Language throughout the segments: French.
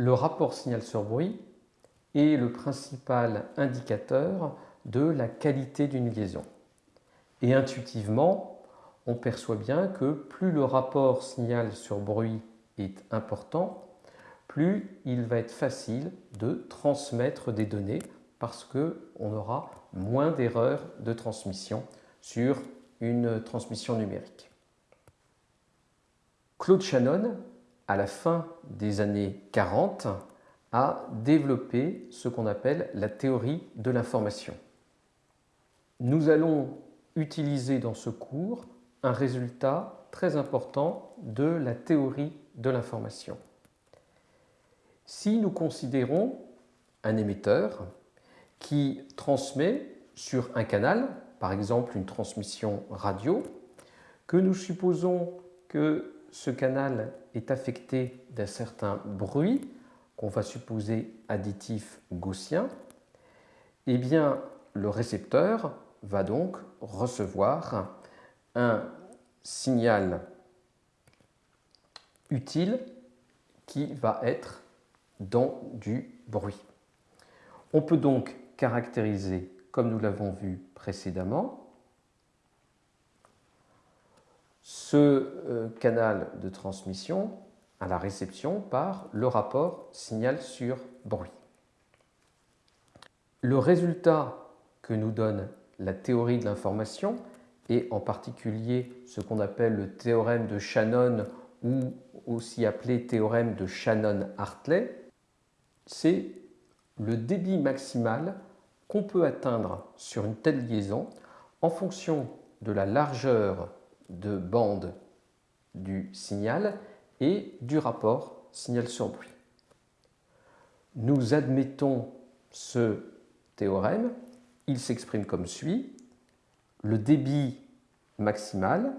Le rapport signal sur bruit est le principal indicateur de la qualité d'une liaison. Et intuitivement, on perçoit bien que plus le rapport signal sur bruit est important, plus il va être facile de transmettre des données parce qu'on aura moins d'erreurs de transmission sur une transmission numérique. Claude Shannon, la fin des années 40, a développé ce qu'on appelle la théorie de l'information. Nous allons utiliser dans ce cours un résultat très important de la théorie de l'information. Si nous considérons un émetteur qui transmet sur un canal, par exemple une transmission radio, que nous supposons que ce canal est affecté d'un certain bruit, qu'on va supposer additif gaussien, eh bien le récepteur va donc recevoir un signal utile qui va être dans du bruit. On peut donc caractériser, comme nous l'avons vu précédemment, ce euh, canal de transmission à la réception par le rapport signal sur bruit. Le résultat que nous donne la théorie de l'information et en particulier ce qu'on appelle le théorème de Shannon ou aussi appelé théorème de Shannon-Hartley, c'est le débit maximal qu'on peut atteindre sur une telle liaison en fonction de la largeur de bande du signal et du rapport signal sur bruit. Nous admettons ce théorème, il s'exprime comme suit. Le débit maximal,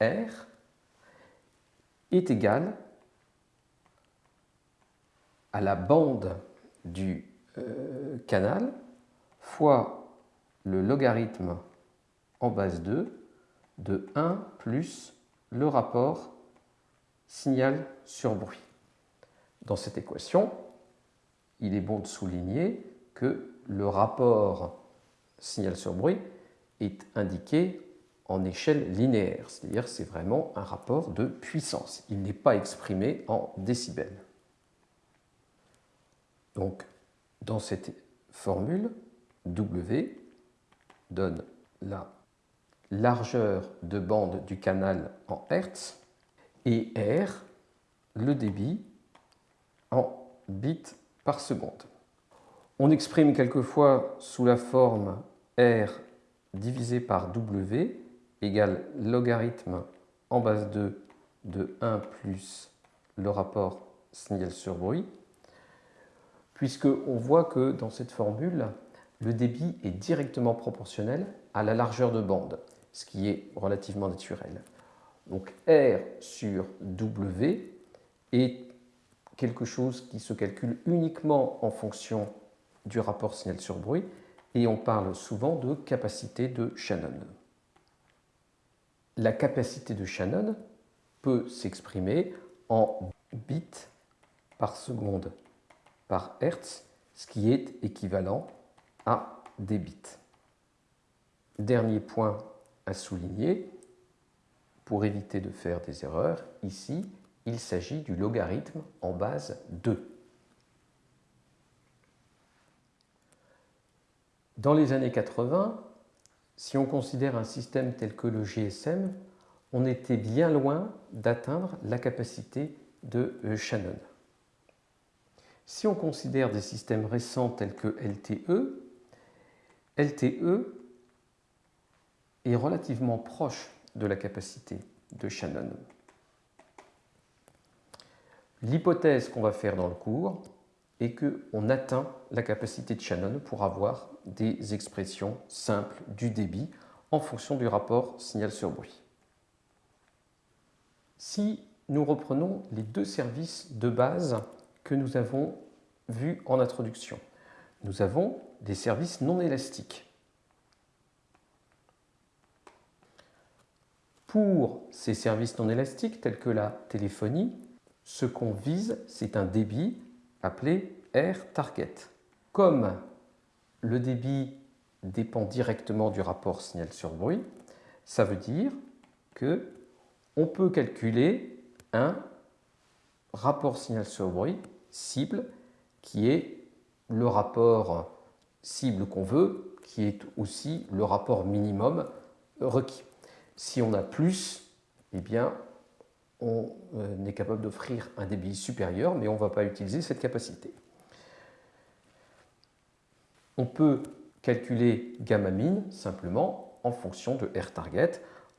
R, est égal à la bande du euh, canal fois le logarithme en base 2 de 1 plus le rapport signal sur bruit. Dans cette équation, il est bon de souligner que le rapport signal sur bruit est indiqué en échelle linéaire, c'est-à-dire c'est vraiment un rapport de puissance. Il n'est pas exprimé en décibels. Donc, dans cette formule, W donne la largeur de bande du canal en Hertz et R, le débit en bits par seconde. On exprime quelquefois sous la forme R divisé par W égale logarithme en base 2 de 1 plus le rapport signal sur bruit, puisqu'on voit que dans cette formule, le débit est directement proportionnel à la largeur de bande, ce qui est relativement naturel. Donc R sur W est quelque chose qui se calcule uniquement en fonction du rapport signal sur bruit et on parle souvent de capacité de Shannon. La capacité de Shannon peut s'exprimer en bits par seconde par Hertz, ce qui est équivalent à des bits. Dernier point à souligner, pour éviter de faire des erreurs, ici, il s'agit du logarithme en base 2. Dans les années 80, si on considère un système tel que le GSM, on était bien loin d'atteindre la capacité de euh, Shannon. Si on considère des systèmes récents tels que LTE, LTE est relativement proche de la capacité de Shannon. L'hypothèse qu'on va faire dans le cours est qu'on atteint la capacité de Shannon pour avoir des expressions simples du débit en fonction du rapport signal sur bruit. Si nous reprenons les deux services de base que nous avons vus en introduction, nous avons des services non élastiques. Pour ces services non élastiques tels que la téléphonie, ce qu'on vise, c'est un débit appelé R target. Comme le débit dépend directement du rapport signal sur bruit, ça veut dire que on peut calculer un rapport signal sur bruit cible qui est le rapport cible qu'on veut, qui est aussi le rapport minimum requis. Si on a plus, eh bien, on euh, est capable d'offrir un débit supérieur, mais on ne va pas utiliser cette capacité. On peut calculer gamma min simplement en fonction de R target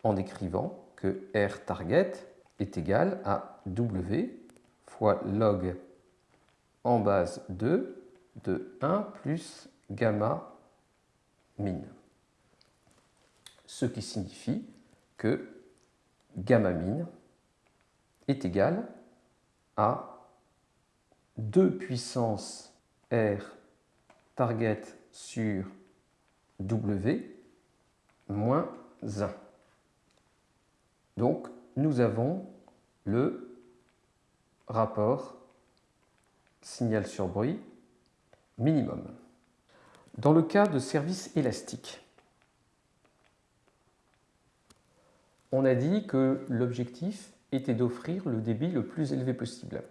en écrivant que R target est égal à W fois log en base 2 de 1 plus gamma min. Ce qui signifie que gamma min est égal à 2 puissance R target sur W moins 1. Donc, nous avons le rapport signal sur bruit minimum. Dans le cas de service élastique, on a dit que l'objectif était d'offrir le débit le plus élevé possible.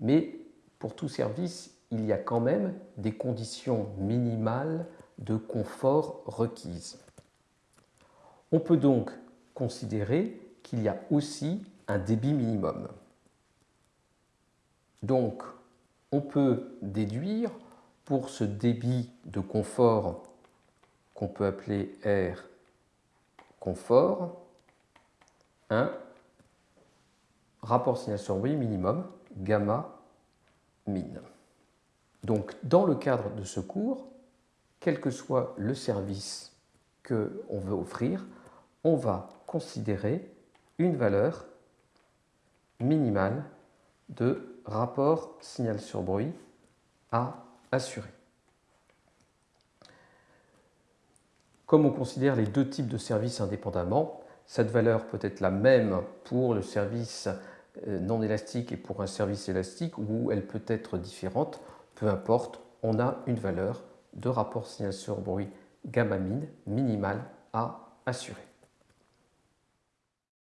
Mais pour tout service, il y a quand même des conditions minimales de confort requises. On peut donc considérer qu'il y a aussi un débit minimum. Donc, on peut déduire pour ce débit de confort qu'on peut appeler R confort, un rapport signal sur bruit minimum, gamma min. Donc, dans le cadre de ce cours, quel que soit le service qu'on veut offrir, on va considérer une valeur minimale de rapport signal sur bruit à assurer. Comme on considère les deux types de services indépendamment, cette valeur peut être la même pour le service euh, non élastique et pour un service élastique ou elle peut être différente, peu importe, on a une valeur de rapport signal sur bruit gamma min minimale à assurer.